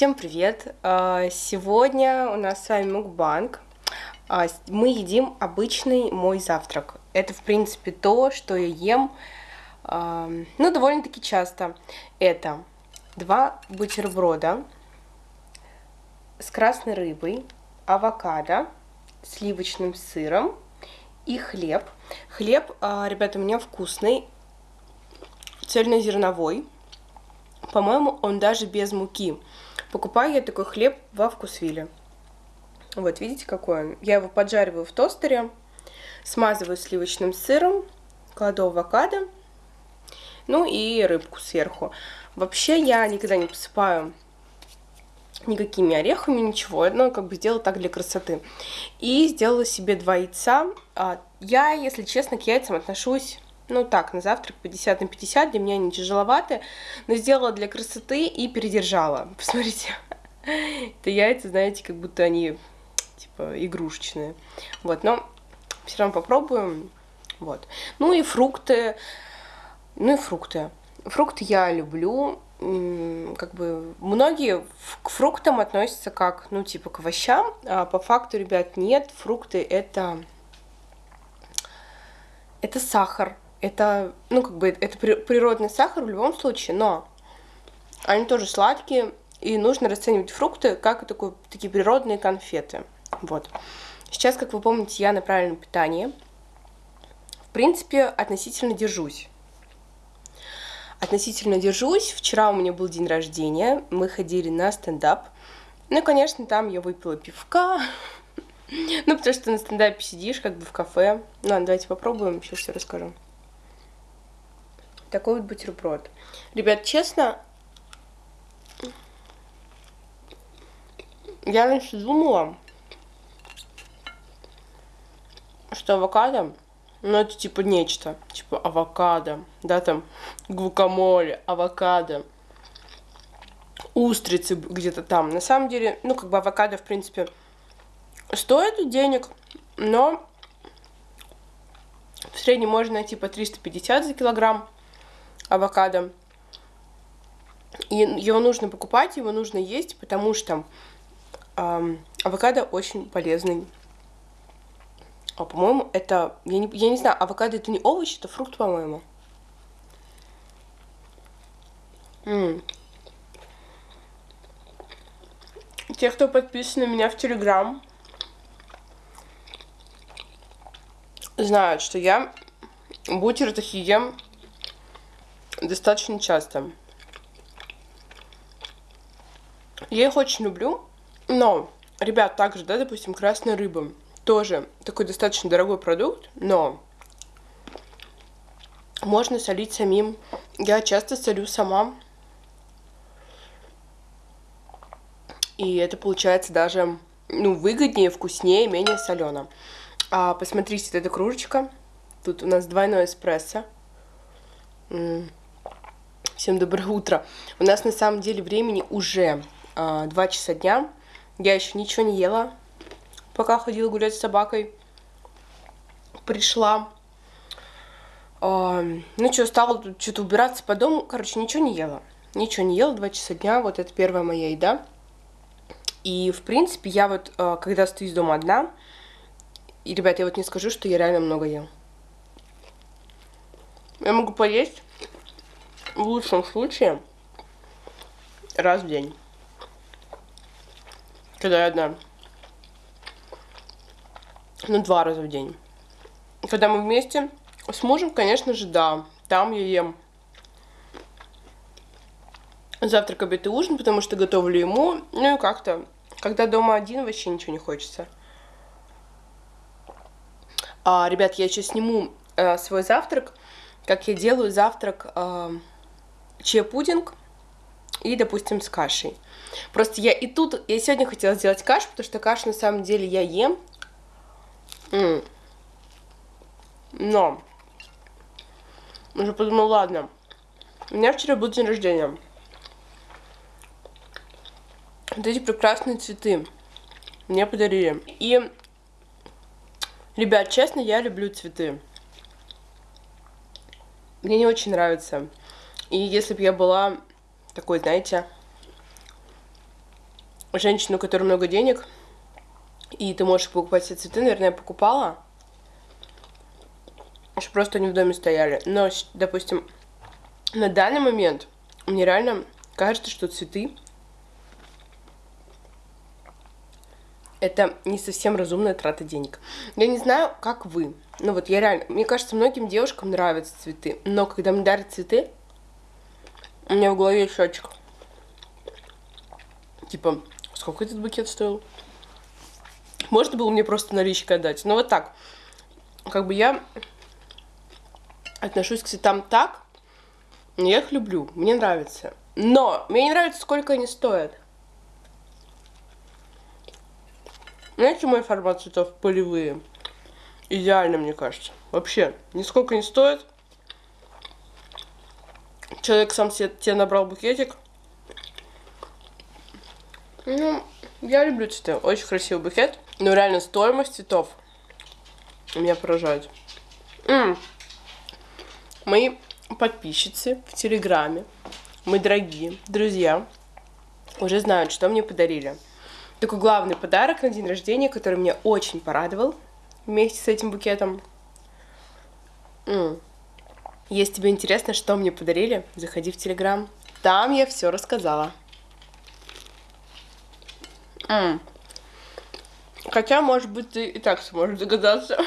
Всем привет! А, сегодня у нас с вами мукбанг. А, мы едим обычный мой завтрак. Это, в принципе, то, что я ем, а, ну, довольно-таки часто. Это два бутерброда с красной рыбой, авокадо, сливочным сыром и хлеб. Хлеб, ребята, у меня вкусный, цельнозерновой. По-моему, он даже без муки. Покупаю я такой хлеб во вкусвиле. Вот, видите, какой он? Я его поджариваю в тостере, смазываю сливочным сыром, кладу авокадо, ну и рыбку сверху. Вообще я никогда не посыпаю никакими орехами, ничего. Но как бы сделала так для красоты. И сделала себе два яйца. А, я, если честно, к яйцам отношусь ну так, на завтрак 50 на 50, для меня они тяжеловаты, но сделала для красоты и передержала. Посмотрите, это яйца, знаете, как будто они, типа, игрушечные. Вот, но все равно попробуем. Вот. Ну и фрукты. Ну и фрукты. Фрукты я люблю. Как бы многие к фруктам относятся как, ну, типа, к овощам. А по факту, ребят, нет. Фрукты это это сахар, это, ну, как бы, это природный сахар в любом случае, но они тоже сладкие, и нужно расценивать фрукты как такой, такие природные конфеты. Вот. Сейчас, как вы помните, я на правильном питании. В принципе, относительно держусь. Относительно держусь. Вчера у меня был день рождения, мы ходили на стендап. Ну, конечно, там я выпила пивка. Ну, потому что на стендапе сидишь, как бы в кафе. Ну, давайте попробуем, сейчас все расскажу такой вот бутерброд. Ребят, честно, я раньше думала, что авокадо, ну это типа нечто, типа авокадо, да, там гвакамоле, авокадо, устрицы где-то там. На самом деле, ну как бы авокадо, в принципе, стоит денег, но в среднем можно найти по 350 за килограмм авокадо. И его нужно покупать, его нужно есть, потому что эм, авокадо очень полезный. А по-моему, это... Я не, я не знаю, авокадо это не овощ, это фрукт, по-моему. Те, кто подписан на меня в Телеграм, знают, что я бутеры ем достаточно часто. Я их очень люблю, но, ребят, также, да, допустим, красная рыба, тоже такой достаточно дорогой продукт, но можно солить самим. Я часто солю сама. И это получается даже, ну, выгоднее, вкуснее, менее солено. А, посмотрите, эта кружечка. Тут у нас двойной эспрессо. М -м. Всем доброе утро. У нас на самом деле времени уже э, а, 2 часа дня. Я еще ничего не ела, пока ходила гулять с собакой. Пришла. Э, ну что, стала тут что-то убираться по дому. Короче, ничего не ела. Ничего не ела, 2 часа дня. Вот это первая моя еда. И, в принципе, я вот, э, когда стою из дома одна, и, ребят, я вот не скажу, что я реально много ем. Я могу поесть в лучшем случае раз в день. Когда я одна. Ну, два раза в день. Когда мы вместе с мужем, конечно же, да. Там я ем завтрак, обед и ужин, потому что готовлю ему. Ну и как-то, когда дома один, вообще ничего не хочется. А, ребят, я сейчас сниму э, свой завтрак, как я делаю завтрак э, чия-пудинг и, допустим, с кашей. Просто я и тут, я сегодня хотела сделать кашу, потому что кашу на самом деле я ем. Но уже подумала, ладно, у меня вчера был день рождения. Вот эти прекрасные цветы мне подарили. И, ребят, честно, я люблю цветы. Мне не очень нравится и если бы я была такой, знаете, женщину, у которой много денег, и ты можешь покупать все цветы, наверное, я покупала. Что просто они в доме стояли. Но, допустим, на данный момент мне реально кажется, что цветы это не совсем разумная трата денег. Я не знаю, как вы. Ну вот я реально... Мне кажется, многим девушкам нравятся цветы. Но когда мне дарят цветы, у меня в голове счетчик. Типа, сколько этот букет стоил? Можно было мне просто наличкой отдать. Но вот так. Как бы я отношусь к цветам так. Я их люблю. Мне нравится. Но мне не нравится, сколько они стоят. Знаете, мой формат цветов полевые? Идеально, мне кажется. Вообще, нисколько не стоит. Человек сам себе, тебе набрал букетик. Ну, я люблю цветы. Очень красивый букет. Но реально стоимость цветов меня поражает. М -м. Мои подписчицы в Телеграме, мои дорогие друзья, уже знают, что мне подарили такой главный подарок на день рождения, который меня очень порадовал вместе с этим букетом. М Если тебе интересно, что мне подарили, заходи в Телеграм. Там я все рассказала. М Хотя, может быть, ты и так сможешь догадаться.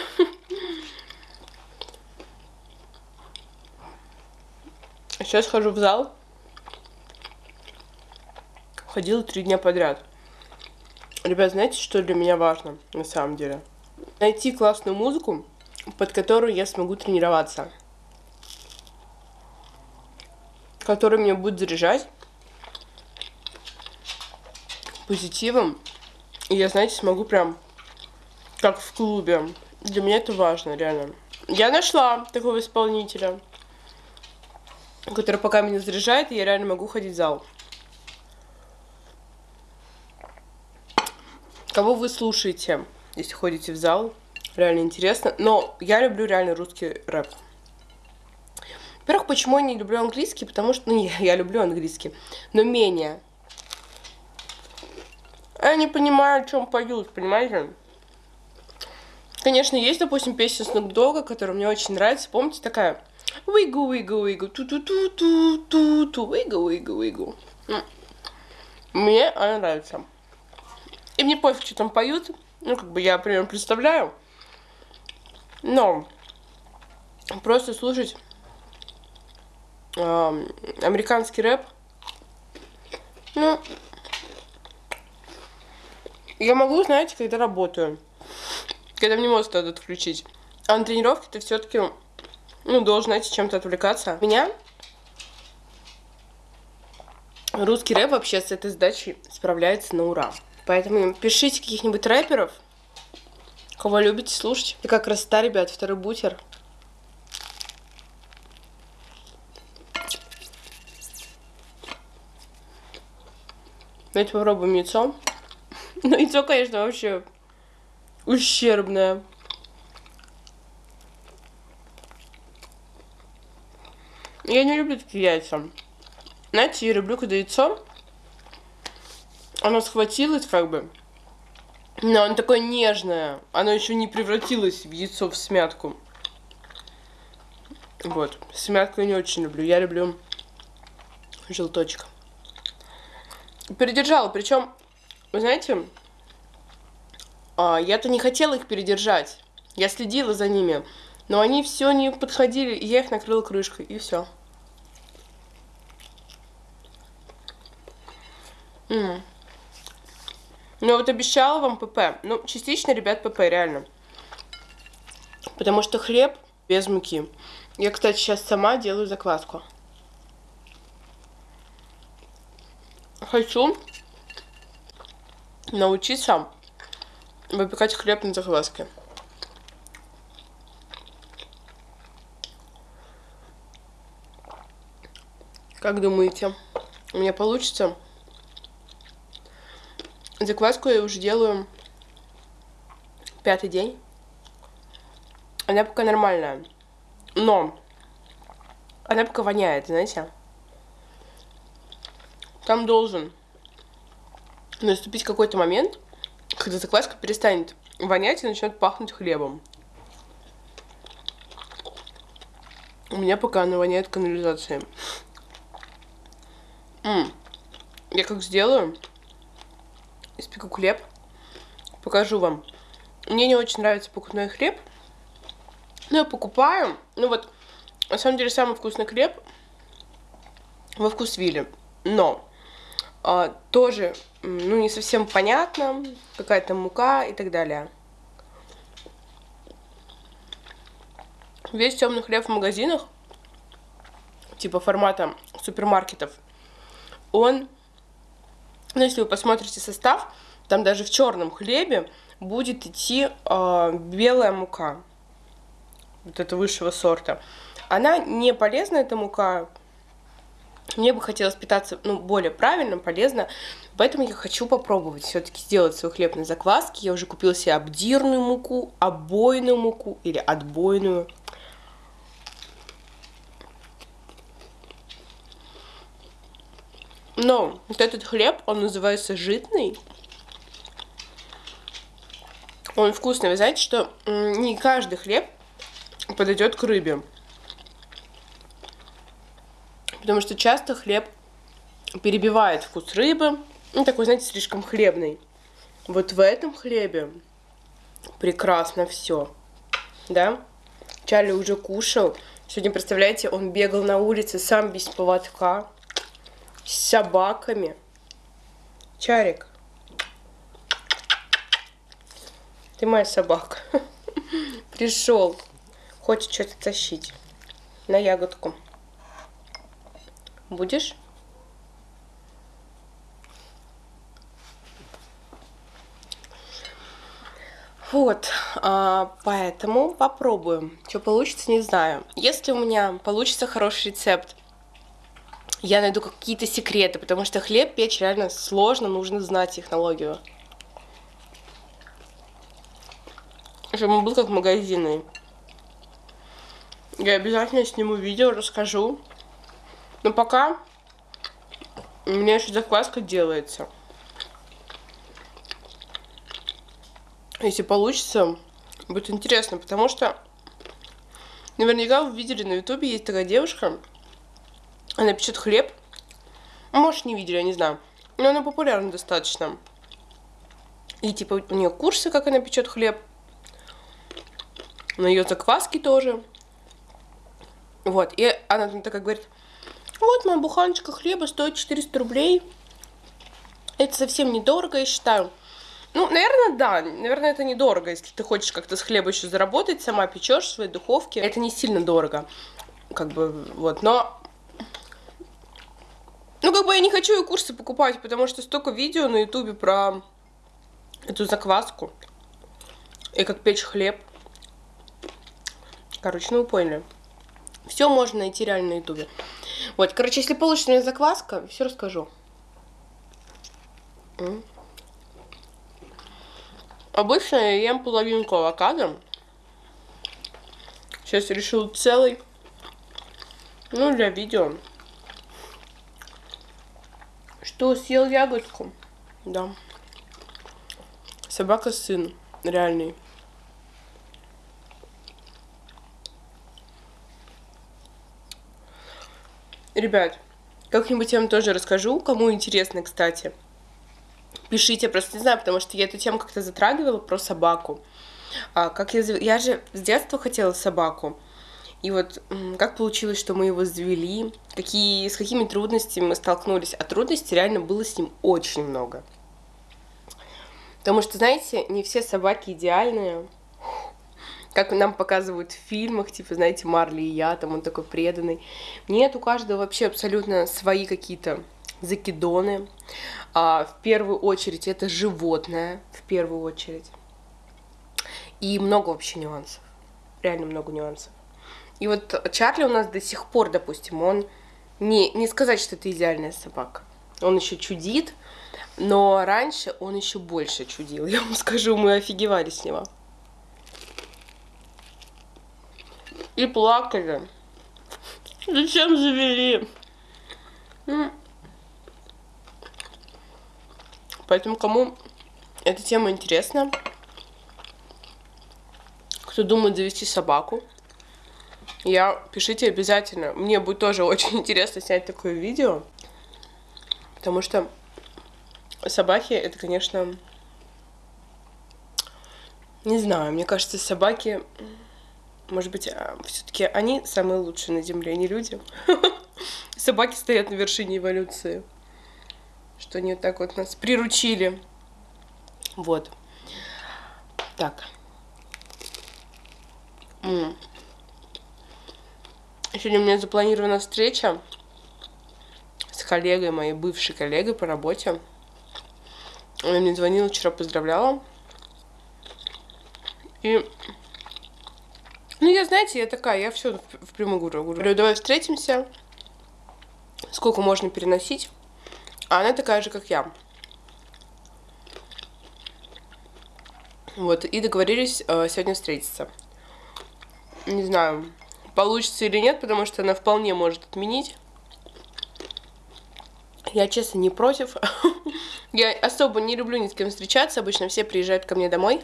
Сейчас хожу в зал. Ходила три дня подряд. Ребят, знаете, что для меня важно на самом деле? Найти классную музыку, под которую я смогу тренироваться. Которая меня будет заряжать позитивом. И я, знаете, смогу прям как в клубе. Для меня это важно, реально. Я нашла такого исполнителя, который пока меня заряжает, и я реально могу ходить в зал. Кого вы слушаете, если ходите в зал? Реально интересно. Но я люблю реально русский рэп. Во-первых, почему я не люблю английский? Потому что, ну, я, я люблю английский, но менее. Я не понимаю, о чем поют, понимаете? Конечно, есть, допустим, песня Snoop Dogg, которая мне очень нравится. Помните, такая Вигу, вигу, вигу, ту-ту-ту-ту-ту-ту, вигу, вигу, вигу. Мне она нравится. И мне пофиг, что там поют. Ну, как бы я примерно представляю. Но просто слушать американский рэп. Ну, я могу, знаете, когда работаю. Когда мне мозг надо отключить. А на тренировке ты все-таки, ну, должен, знаете, чем-то отвлекаться. Меня русский рэп вообще с этой задачей справляется на ура. Поэтому пишите каких-нибудь рэперов, кого любите слушать. И как раз та, ребят, второй бутер. Давайте попробуем яйцо. Ну, яйцо, конечно, вообще ущербное. Я не люблю такие яйца. Знаете, я люблю, когда яйцо оно схватилось как бы, но оно такое нежное. Оно еще не превратилось в яйцо в смятку. Вот. Смятку я не очень люблю. Я люблю желточек. Передержала. Причем, вы знаете, а, я-то не хотела их передержать. Я следила за ними. Но они все не подходили, и я их накрыла крышкой, и все. Mm. Ну вот обещала вам ПП. Ну, частично, ребят, ПП, реально. Потому что хлеб без муки. Я, кстати, сейчас сама делаю закваску. Хочу научиться выпекать хлеб на закваске. Как думаете, у меня получится? Закваску я уже делаю пятый день. Она пока нормальная. Но она пока воняет, знаете. Там должен наступить какой-то момент, когда закваска перестанет вонять и начнет пахнуть хлебом. У меня пока она воняет канализацией. М -м. Я как сделаю, испеку хлеб, покажу вам. Мне не очень нравится покупной хлеб, но я покупаю. Ну вот, на самом деле, самый вкусный хлеб во вкусвилле. Но а, тоже, ну, не совсем понятно, какая-то мука и так далее. Весь темный хлеб в магазинах, типа формата супермаркетов, он, ну, если вы посмотрите состав, там даже в черном хлебе будет идти э, белая мука, вот это высшего сорта. Она не полезна, эта мука, мне бы хотелось питаться ну, более правильно, полезно, поэтому я хочу попробовать все-таки сделать свой хлеб на закваске. Я уже купила себе обдирную муку, обойную муку или отбойную. Но вот этот хлеб, он называется житный. Он вкусный. Вы знаете, что не каждый хлеб подойдет к рыбе. Потому что часто хлеб перебивает вкус рыбы. Ну, такой, знаете, слишком хлебный. Вот в этом хлебе прекрасно все. Да? Чарли уже кушал. Сегодня, представляете, он бегал на улице сам без поводка. С собаками. Чарик. Ты моя собака. Пришел. Хочет что-то тащить. На ягодку. Будешь? Вот, а, поэтому попробуем. Что получится, не знаю. Если у меня получится хороший рецепт, я найду какие-то секреты, потому что хлеб печь реально сложно, нужно знать технологию. Чтобы он был как магазины. Я обязательно сниму видео, расскажу, но пока у меня еще закваска делается. Если получится, будет интересно, потому что наверняка вы видели на ютубе, есть такая девушка, она печет хлеб. Может, не видели, я не знаю. Но она популярна достаточно. И типа у нее курсы, как она печет хлеб. На ее закваски тоже. Вот, и она там такая говорит, вот моя буханочка хлеба стоит 400 рублей. Это совсем недорого, я считаю. Ну, наверное, да. Наверное, это недорого, если ты хочешь как-то с хлеба еще заработать, сама печешь в своей духовке. Это не сильно дорого. Как бы, вот. Но ну, как бы я не хочу и курсы покупать, потому что столько видео на ютубе про эту закваску. И как печь хлеб. Короче, ну вы поняли. Все можно найти реально на ютубе. Вот, короче, если получится у меня закваска, все расскажу. Обычно я ем половинку авокадо. Сейчас решил целый. Ну, для видео. Что, съел ягодку? Да. Собака сын. Реальный. Ребят, как-нибудь я вам тоже расскажу, кому интересно, кстати. Пишите, просто не знаю, потому что я эту тему как-то затрагивала про собаку. А, как я, я же с детства хотела собаку. И вот как получилось, что мы его завели, какие, с какими трудностями мы столкнулись. А трудностей реально было с ним очень много. Потому что, знаете, не все собаки идеальные как нам показывают в фильмах, типа, знаете, Марли и я, там он такой преданный. Нет, у каждого вообще абсолютно свои какие-то закидоны. А, в первую очередь это животное, в первую очередь. И много вообще нюансов. Реально много нюансов. И вот Чарли у нас до сих пор, допустим, он не, не сказать, что это идеальная собака. Он еще чудит, но раньше он еще больше чудил. Я вам скажу, мы офигевали с него. И плакали. Зачем завели? Поэтому кому эта тема интересна, кто думает завести собаку, я пишите обязательно. Мне будет тоже очень интересно снять такое видео. Потому что собаки это, конечно, не знаю, мне кажется, собаки, может быть, а, все-таки они самые лучшие на Земле, не люди. Собаки стоят на вершине эволюции. Что они вот так вот нас приручили. Вот. Так. Сегодня у меня запланирована встреча с коллегой, моей бывшей коллегой по работе. Она мне звонила вчера, поздравляла. И... Ну, я, знаете, я такая, я все в прямую говорю. Говорю, давай встретимся. Сколько можно переносить. А она такая же, как я. Вот, и договорились э, сегодня встретиться. Не знаю, получится или нет, потому что она вполне может отменить. Я, честно, не против. Я особо не люблю ни с кем встречаться. Обычно все приезжают ко мне домой.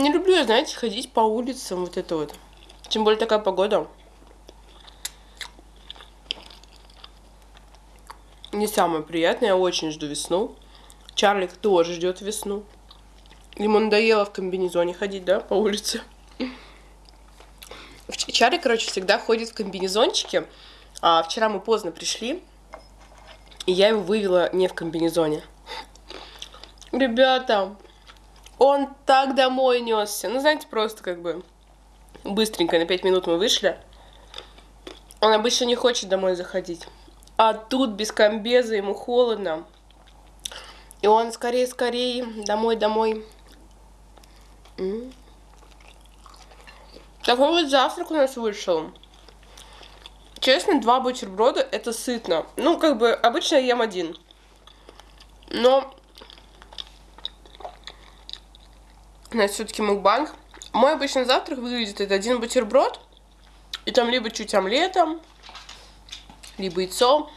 Не люблю я, знаете, ходить по улицам, вот это вот. Тем более такая погода. Не самое приятное, я очень жду весну. Чарлик тоже ждет весну. Ему надоело в комбинезоне ходить, да, по улице. Чарлик, короче, всегда ходит в комбинезончике. А вчера мы поздно пришли, и я его вывела не в комбинезоне. Ребята, он так домой несся. Ну, знаете, просто как бы быстренько, на 5 минут мы вышли. Он обычно не хочет домой заходить. А тут без комбеза ему холодно. И он скорее-скорее домой, домой. Такой вот завтрак у нас вышел. Честно, два бутерброда это сытно. Ну, как бы, обычно я ем один. Но у нас все-таки мукбанг. Мой обычный завтрак выглядит это один бутерброд. И там либо чуть омлетом, либо яйцо,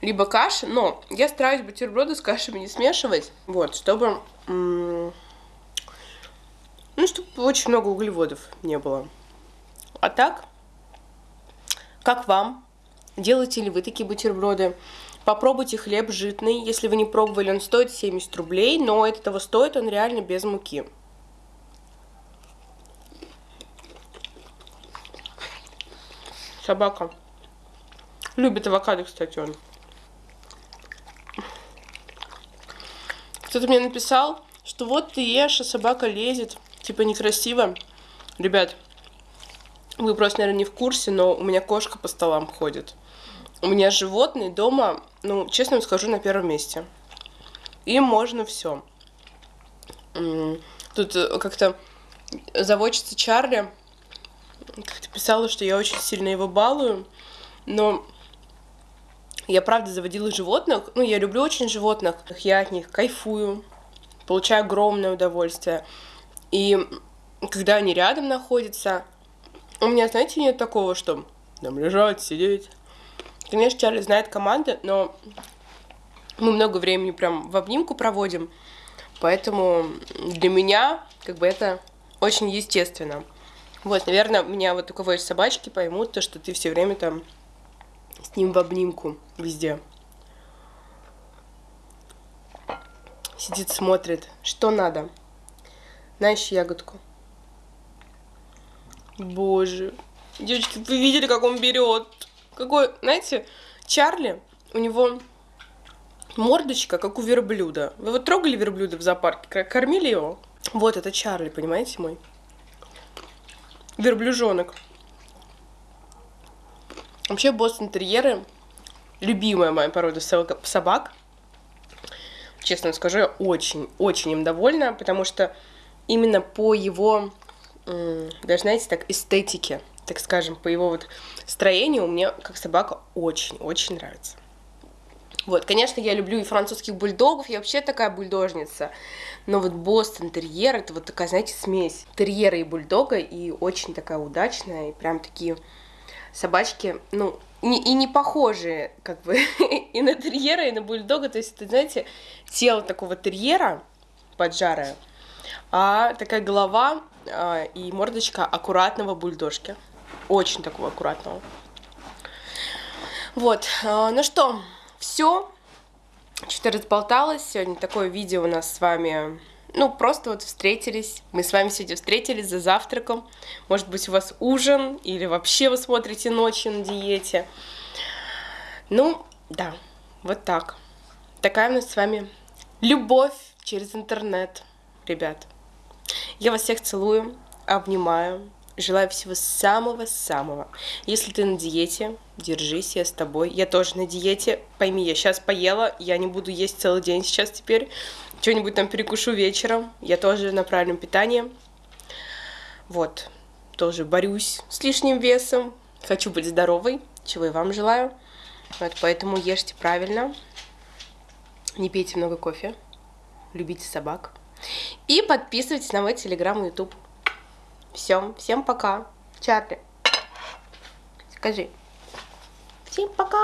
либо каша. Но я стараюсь бутерброды с кашами не смешивать. Вот, чтобы... Ну, чтобы очень много углеводов не было. А так, как вам? Делаете ли вы такие бутерброды? Попробуйте хлеб житный. Если вы не пробовали, он стоит 70 рублей, но это того стоит, он реально без муки. Собака. Любит авокадо, кстати, он. Кто-то мне написал, что вот ты ешь, а собака лезет. Типа некрасиво. Ребят, вы просто, наверное, не в курсе, но у меня кошка по столам ходит. У меня животные дома, ну, честно вам скажу, на первом месте. Им можно все. Тут э, как-то заводчица Чарли как-то писала, что я очень сильно его балую, но я правда заводила животных, ну, я люблю очень животных, я от них кайфую, получаю огромное удовольствие. И когда они рядом находятся, у меня, знаете, нет такого, что там лежать, сидеть. Конечно, Чарли знает команды, но мы много времени прям в обнимку проводим, поэтому для меня как бы это очень естественно. Вот, наверное, меня вот у кого есть собачки поймут то, что ты все время там с ним в обнимку везде. Сидит, смотрит, что надо. Знаешь, ягодку. Боже. Девочки, вы видели, как он берет? Какой, знаете, Чарли, у него мордочка, как у верблюда. Вы вот трогали верблюда в зоопарке, кормили его? Вот это Чарли, понимаете мой? Верблюжонок. Вообще бостон-терьеры любимая моя порода собак. Честно скажу, я очень-очень им довольна, потому что именно по его, даже знаете, так, эстетике, так скажем, по его вот строению, мне как собака очень-очень нравится. Вот, конечно, я люблю и французских бульдогов, я вообще такая бульдожница. Но вот Бостон терьер, это вот такая, знаете, смесь терьера и бульдога, и очень такая удачная, и прям такие собачки, ну, не, и не похожи, как бы, и на терьера, и на бульдога. То есть, это, знаете, тело такого терьера поджарое, а такая голова а, и мордочка аккуратного бульдожки. Очень такого аккуратного. Вот, а, ну что, все. Что-то разболталось. Сегодня такое видео у нас с вами ну, просто вот встретились. Мы с вами сегодня встретились за завтраком. Может быть, у вас ужин, или вообще вы смотрите ночью на диете. Ну, да, вот так. Такая у нас с вами любовь через интернет, ребят. Я вас всех целую, обнимаю, желаю всего самого-самого. Если ты на диете, держись, я с тобой. Я тоже на диете. Пойми, я сейчас поела, я не буду есть целый день сейчас теперь что-нибудь там перекушу вечером. Я тоже на правильном питании. Вот, тоже борюсь с лишним весом. Хочу быть здоровой, чего и вам желаю. Вот, поэтому ешьте правильно. Не пейте много кофе. Любите собак. И подписывайтесь на мой телеграм и ютуб. Все, всем пока. Чарли, скажи. Всем пока!